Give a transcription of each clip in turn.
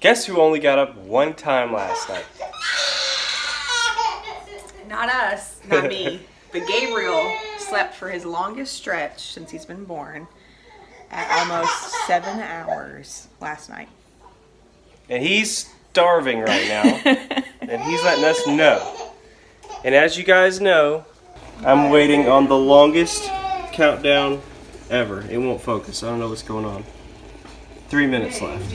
Guess who only got up one time last night? Not us, not me. But Gabriel slept for his longest stretch since he's been born at almost seven hours last night. And he's starving right now. and he's letting us know. And as you guys know, I'm waiting on the longest countdown ever. It won't focus. I don't know what's going on. Three minutes left.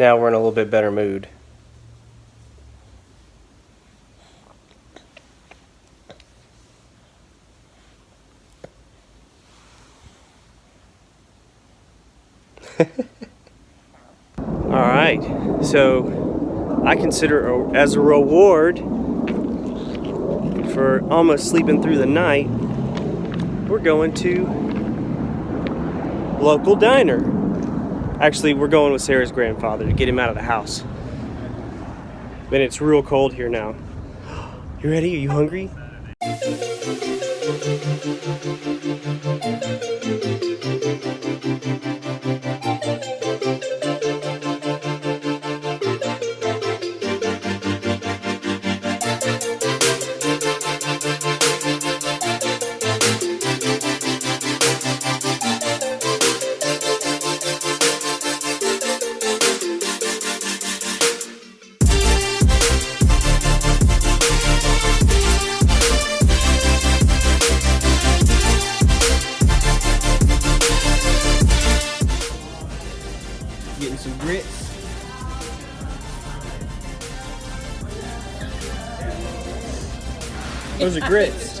Now we're in a little bit better mood. All right, so I consider as a reward for almost sleeping through the night, we're going to local diner. Actually, we're going with Sarah's grandfather to get him out of the house. And it's real cold here now. You ready? Are you hungry? Those are grits.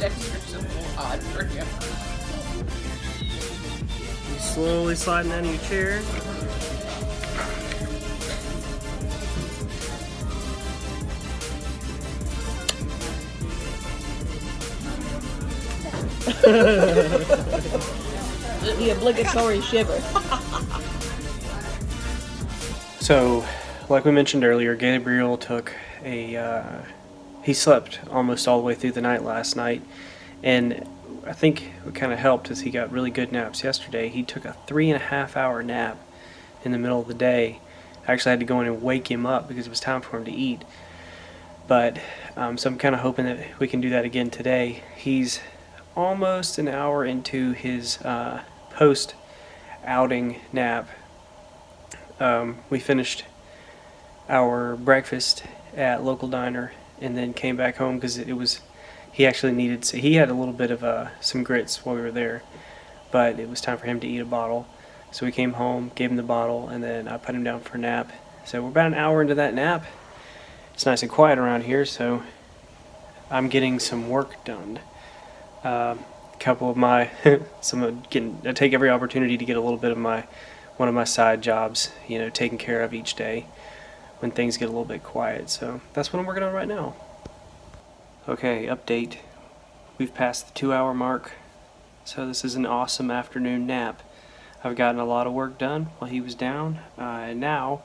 Slowly sliding out of your chair. The obligatory shiver. So, like we mentioned earlier, Gabriel took a. Uh, he slept almost all the way through the night last night, and I think what kind of helped is he got really good naps yesterday. He took a three and a half hour nap in the middle of the day. I actually had to go in and wake him up because it was time for him to eat. But um, so I'm kind of hoping that we can do that again today. He's almost an hour into his uh, post outing nap um, we finished our breakfast at local diner and then came back home because it was he actually needed so he had a little bit of uh, some grits while we were there but it was time for him to eat a bottle. So we came home gave him the bottle and then i put him down for a nap. So we're about an hour into that nap. It's nice and quiet around here so i'm getting some work done. A couple of my some getting i take every opportunity to get a little bit of my one of my side jobs, you know, taken care of each day when things get a little bit quiet. So that's what I'm working on right now. Okay, update. We've passed the two hour mark. So this is an awesome afternoon nap. I've gotten a lot of work done while he was down. Uh, and now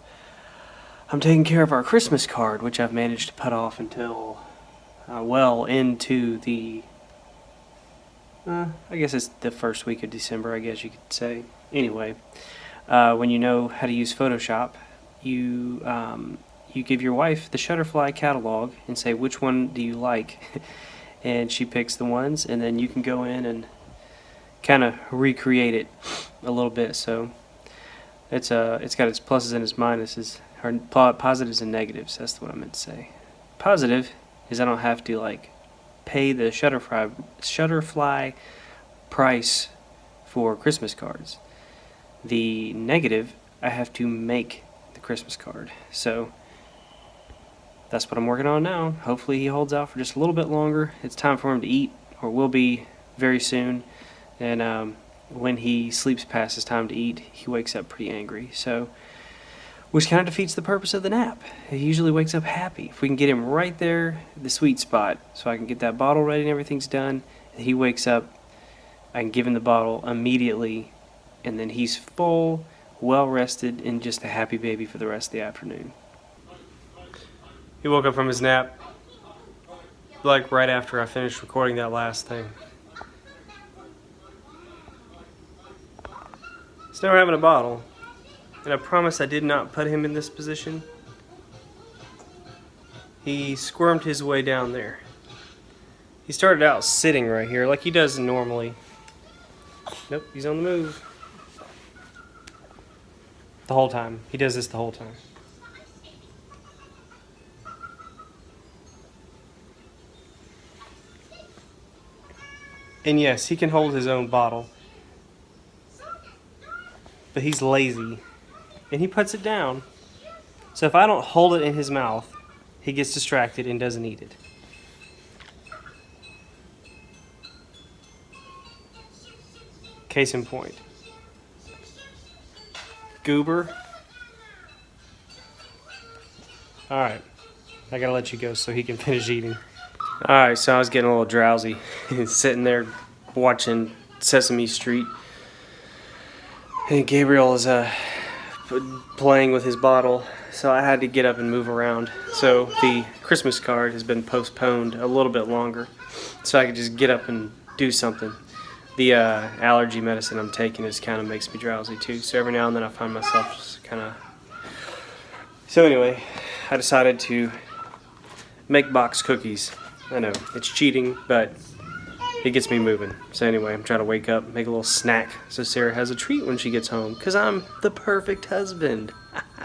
I'm taking care of our Christmas card, which I've managed to put off until uh, well into the uh, I guess it's the first week of December, I guess you could say. Anyway, uh, when you know how to use Photoshop, you um, you give your wife the Shutterfly catalog and say which one do you like, and she picks the ones, and then you can go in and kind of recreate it a little bit. So it's uh it's got its pluses and its minuses, or positives and negatives. That's what I meant to say. Positive is I don't have to like pay the Shutterfly Shutterfly price for Christmas cards. The negative, I have to make Christmas card. So that's what I'm working on now. Hopefully he holds out for just a little bit longer. It's time for him to eat, or will be very soon. And um, when he sleeps past his time to eat, he wakes up pretty angry. So, which kind of defeats the purpose of the nap. He usually wakes up happy. If we can get him right there, the sweet spot, so I can get that bottle ready and everything's done, and he wakes up, I can give him the bottle immediately, and then he's full, well rested, and just a happy baby for the rest of the afternoon. He woke up from his nap like right after I finished recording that last thing. Still having a bottle, and I promise I did not put him in this position. He squirmed his way down there. He started out sitting right here like he does normally. Nope, he's on the move. The whole time. He does this the whole time. And yes, he can hold his own bottle. But he's lazy. And he puts it down. So if I don't hold it in his mouth, he gets distracted and doesn't eat it. Case in point. Goober. Alright. I gotta let you go so he can finish eating. Alright, so I was getting a little drowsy. Sitting there watching Sesame Street. And Gabriel is uh, playing with his bottle, so I had to get up and move around. So the Christmas card has been postponed a little bit longer, so I could just get up and do something. The uh, allergy medicine I'm taking is kind of makes me drowsy too, so every now and then I find myself just kind of. So anyway, I decided to make box cookies. I know it's cheating, but it gets me moving. So anyway, I'm trying to wake up, make a little snack, so Sarah has a treat when she gets home, cause I'm the perfect husband.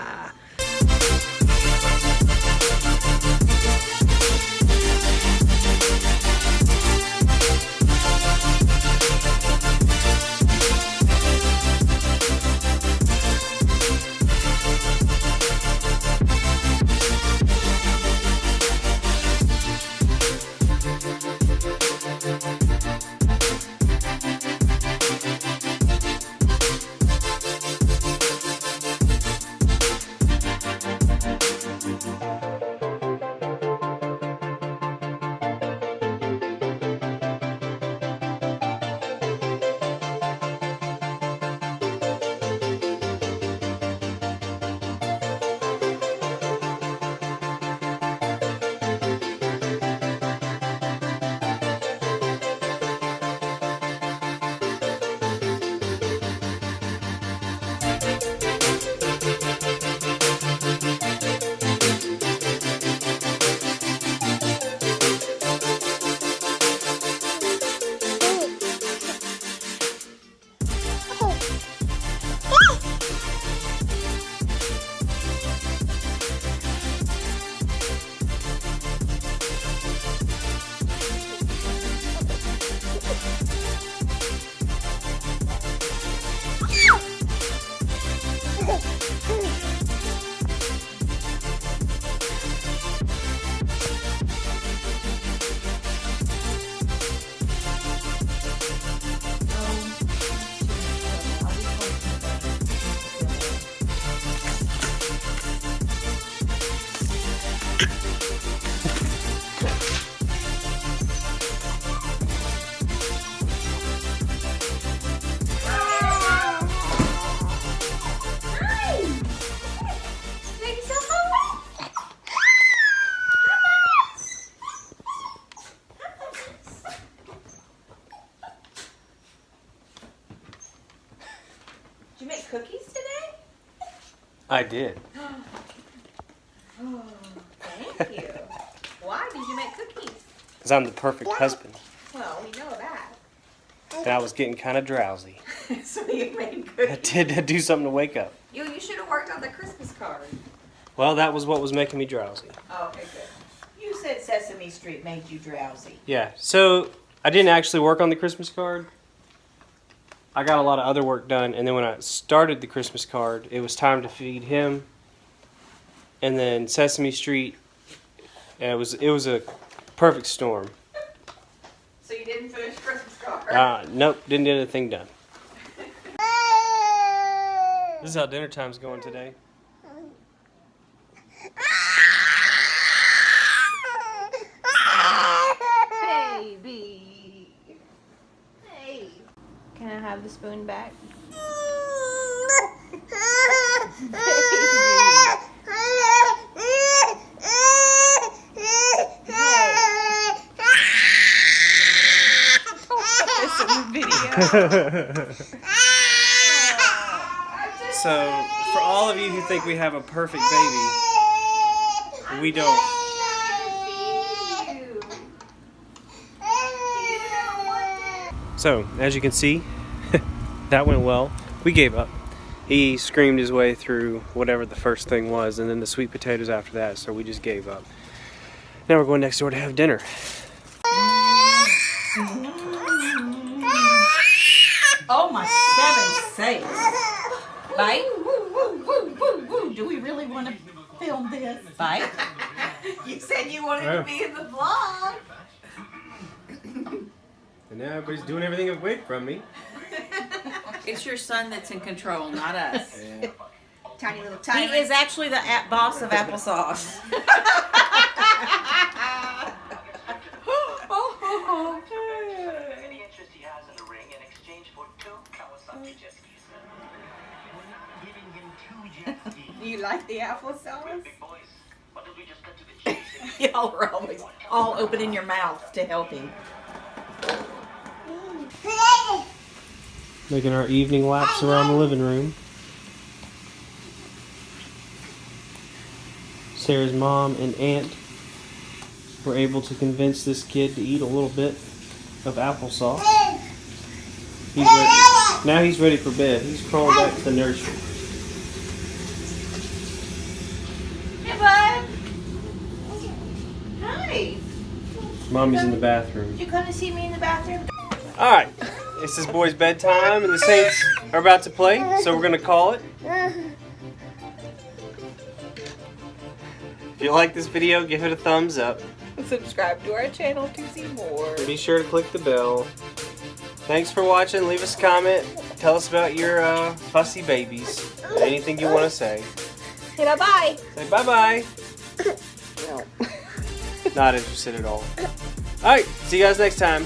I did. Oh, thank you. Why did you make cookies? Cause I'm the perfect husband. Well, we know that. And I was getting kind of drowsy. so you made cookies. I cookies. did do something to wake up. You, you should have worked on the Christmas card. Well, that was what was making me drowsy. Oh, okay, good. You said Sesame Street made you drowsy. Yeah. So I didn't actually work on the Christmas card. I got a lot of other work done, and then when I started the Christmas card, it was time to feed him. And then Sesame Street, and it was it was a perfect storm. So you didn't finish Christmas card. Uh, nope, didn't get anything done. This is how dinner time's going today. Baby. Hey. Can I have the spoon back? So, for all of you who think we have a perfect baby, we don't. So, as you can see, that went well. We gave up. He screamed his way through whatever the first thing was, and then the sweet potatoes after that, so we just gave up. Now we're going next door to have dinner. Oh my seven sakes. Bite? Woo, woo, woo, woo, woo. Do we really want to film this? Bite? You said you wanted Yeah. to be in the vlog. And now everybody's doing everything away from me. It's your son that's in control, not us. Tiny little tiny. He is actually the a- boss of applesauce. any interest he has in the ring in exchange for two Kawasaki jet skis. Giving him two jet skis. You like the applesauce? Big boys, why don't we just cut to the chase? Y'all are always all opening your mouth to help him. Making our evening laps around the living room. Sarah's mom and aunt were able to convince this kid to eat a little bit of applesauce. He's ready. Now he's ready for bed. He's crawling back to the nursery. Hey, bud. Hi. Mommy's in the bathroom. You come to see me in the bathroom? All right, it's this boy's bedtime, and the Saints are about to play, so we're gonna call it. If you like this video, give it a thumbs up. Subscribe to our channel to see more. Be sure to click the bell. Thanks for watching. Leave us a comment. Tell us about your uh, fussy babies. Anything you want to say. Say bye bye. Say bye bye. No. Not interested at all. All right, see you guys next time.